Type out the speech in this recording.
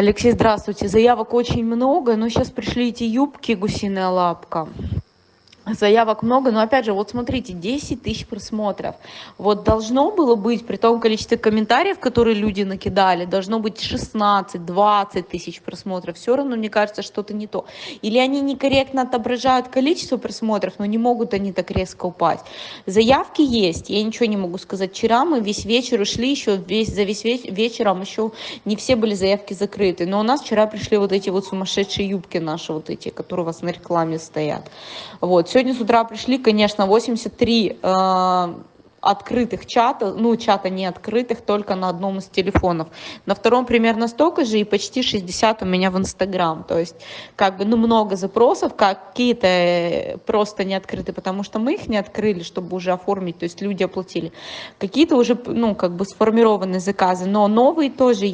Алексей, здравствуйте. Заявок очень много, но сейчас пришли эти юбки гусиная лапка. Заявок много, но опять же, вот смотрите, 10 тысяч просмотров. Вот должно было быть, при том количестве комментариев, которые люди накидали, должно быть 16-20 тысяч просмотров. Все равно, мне кажется, что-то не то. Или они некорректно отображают количество просмотров, но не могут они так резко упасть. Заявки есть, я ничего не могу сказать. Вчера мы весь вечер ушли, еще весь, за весь вечером еще не все были заявки закрыты. Но у нас вчера пришли вот эти вот сумасшедшие юбки наши, вот эти, которые у вас на рекламе стоят. Вот, Сегодня с утра пришли, конечно, 83 э, открытых чата, ну, чата не открытых, только на одном из телефонов. На втором примерно столько же и почти 60 у меня в Инстаграм. То есть, как бы, ну, много запросов, какие-то э, просто не открыты, потому что мы их не открыли, чтобы уже оформить, то есть люди оплатили. Какие-то уже, ну, как бы сформированные заказы, но новые тоже